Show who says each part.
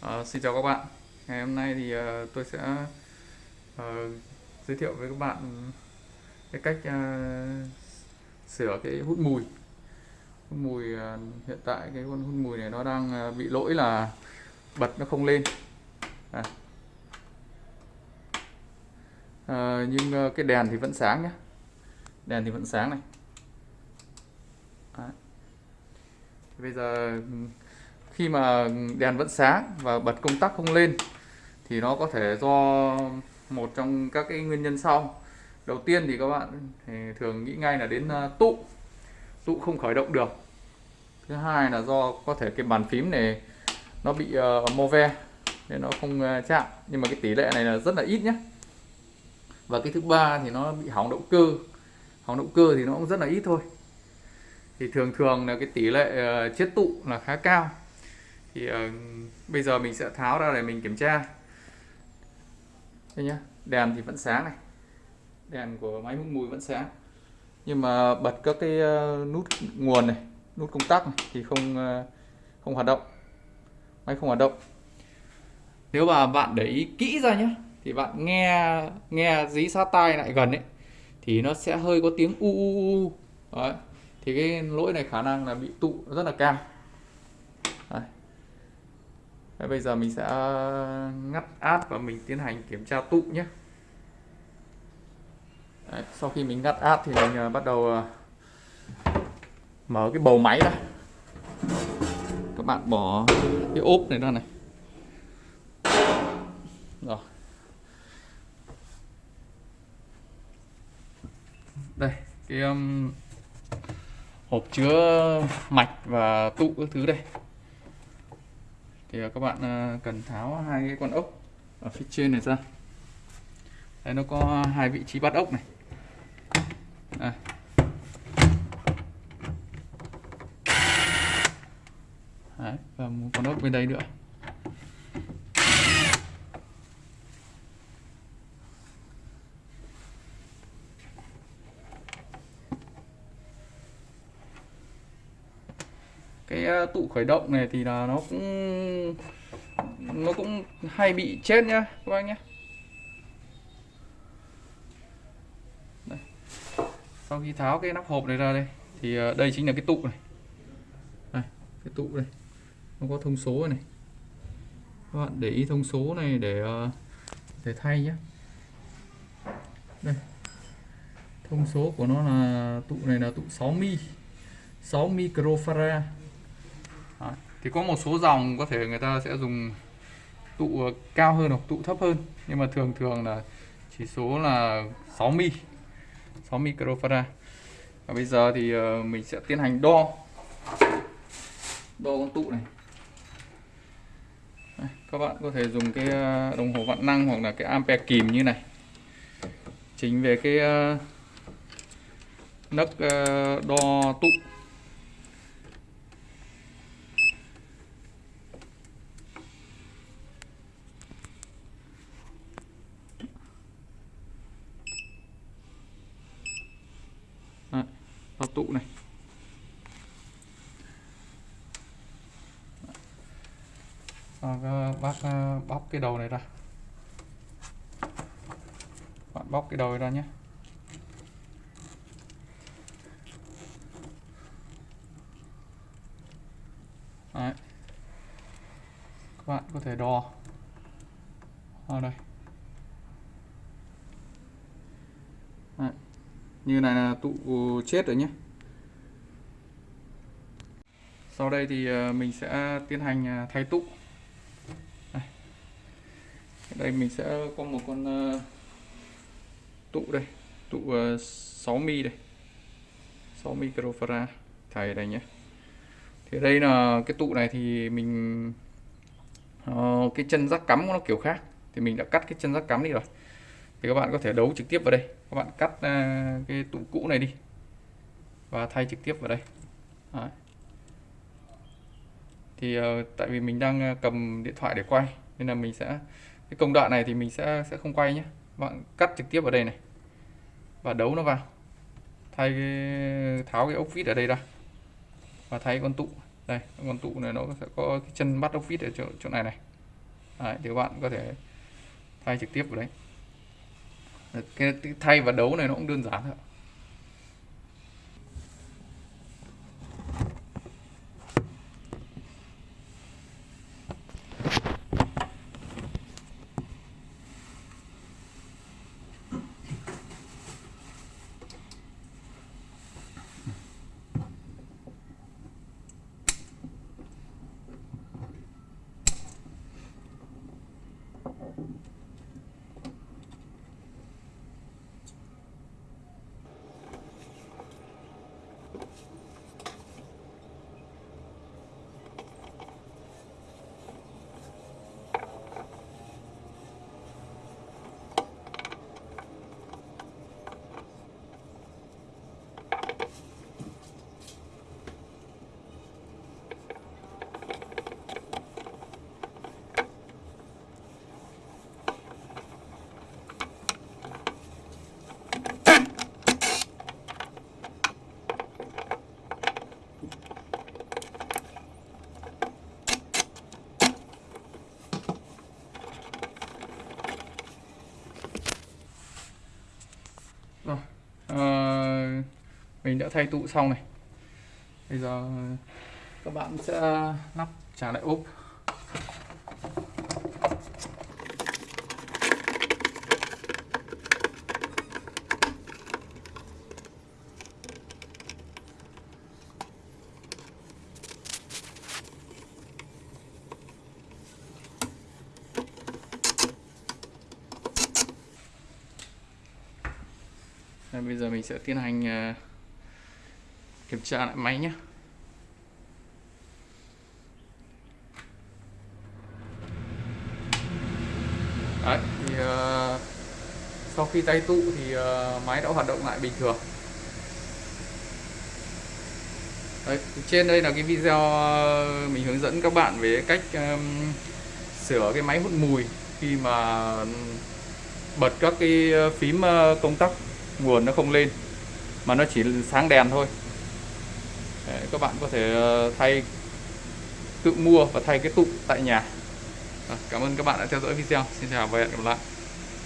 Speaker 1: À, xin chào các bạn. Ngày hôm nay thì uh, tôi sẽ uh, giới thiệu với các bạn cái cách uh, sửa cái hút mùi. Hút mùi uh, hiện tại cái con hút mùi này nó đang uh, bị lỗi là bật nó không lên. À. Uh, nhưng uh, cái đèn thì vẫn sáng nhé. Đèn thì vẫn sáng này. à. Bây giờ khi mà đèn vẫn sáng và bật công tắc không lên thì nó có thể do một trong các cái nguyên nhân sau. Đầu tiên thì các bạn thì thường nghĩ ngay là đến à, tụ. Tụ không khởi động được. Thứ hai là do có thể cái bàn phím này nó bị uh, mô ve nên nó không uh, chạm. Nhưng mà cái tỷ lệ này là rất là ít nhé và cái thứ ba thì nó bị hỏng động cơ. Hỏng động cơ thì nó cũng rất là ít thôi. Thì thường thường là cái tỷ lệ uh, chết tụ là khá cao thì uh, bây giờ mình sẽ tháo ra để mình kiểm tra. Đây nhá đèn thì vẫn sáng này. Đèn của máy hút mùi vẫn sáng. Nhưng mà bật các cái uh, nút nguồn này nút công tắc này, thì không uh, không hoạt động. Máy không hoạt động. Nếu mà bạn để ý kỹ ra nhé thì bạn nghe nghe dí sát tai lại gần ấy thì nó sẽ hơi có tiếng u u u Đấy. thì cái lỗi này khả năng là bị tụ rất là cao Đấy. Bây giờ mình sẽ ờ, ngắt át và mình tiến hành kiểm tra tụ nhé. Đấy, sau khi mình ngắt át thì mình ờ, bắt đầu ờ, mở cái bầu máy ra. Các bạn bỏ cái ốp này ra này. Rồi. Đây cái um, hộp chứa mạch và tụ các thứ đây thì à, các bạn à, cần tháo hai cái con ốc ở phía trên này ra. Đây nó có hai vị trí bắt ốc này. À. Đấy, và một con ốc bên đây nữa. Cái ờ, tụ khởi động này thì là nó cũng nó cũng hay bị chết nhá các bác nhé đây. sau khi tháo cái nắp hộp này ra đây thì ờ, đây chính là cái tụ này. Đây, cái tụ này nó có thông số này. Các bạn để ý thông số này để ờ, để thay nhé đây. Thông số của nó là tụ này là tụ 6 mi 6 microfarad. Đấy. thì có một số dòng có thể người ta sẽ dùng tụ ờ, cao hơn hoặc tụ thấp hơn. Nhưng mà thường thường là chỉ số là 6 mi 6 microfarad. Và bây giờ thì ờ, mình sẽ tiến hành đo. Đo con tụ này. Đây, các bạn có thể dùng cái ờ, đồng hồ vạn năng hoặc là cái ampere kìm như này. Chính về cái nấc đo tụ vào tụ này. À, bác ờ, ờ, bóc cái đầu này ra. Bạn bóc cái đầu này ra nhé. Đấy. các bạn có thể đo. Ở đây. Đấy. Như này là tụ chết rồi nhé sau đây thì ờ, mình sẽ tiến hành ờ, thay tụ. Đây, đây mình sẽ có một con ờ, tụ đây. Tụ 6 mi đây. 6 microfarad. Thầy đây nhé. Thì đây là cái tụ này thì mình cái chân rắc cắm nó kiểu khác. Thì mình đã cắt cái chân rắc cắm đi rồi. Thì các bạn có thể đấu trực tiếp vào đây. Các bạn cắt uh, cái tụ cũ này đi. Và thay trực tiếp vào đây. Đấy thì uh, tại vì mình đang ờ, cầm điện thoại để quay nên là mình sẽ cái công đoạn này thì mình sẽ sẽ không quay nhé. Bạn cắt trực tiếp vào đây này và đấu nó vào. Thay cái, tháo cái ốc vít ở đây ra và thay con tụ. Đây con tụ này nó sẽ có cái chân bắt ốc vít ở chỗ, chỗ này này. Đấy, thì các bạn có thể thay trực tiếp vào đấy. Cái thay và đấu này nó cũng đơn giản thôi mình đã thay tụ xong này. Bây giờ ờ, các bạn sẽ lắp trả lại ốp. Bây giờ mình sẽ tiến hành ờ, kiểm tra lại máy nhé Đấy, thì uh, sau khi tay tụ thì uh, máy đã hoạt động lại bình thường. Đấy, trên đây là cái video ờ, mình hướng dẫn các bạn về cách um, sửa cái máy hút mùi khi mà bật các cái phím công tắc nguồn nó không lên. Mà nó chỉ sáng đèn thôi. Đấy, các bạn có thể ờ, thay tự mua và thay cái tụ tại nhà. Cảm ơn các bạn đã theo dõi video. Xin chào và hẹn gặp lại.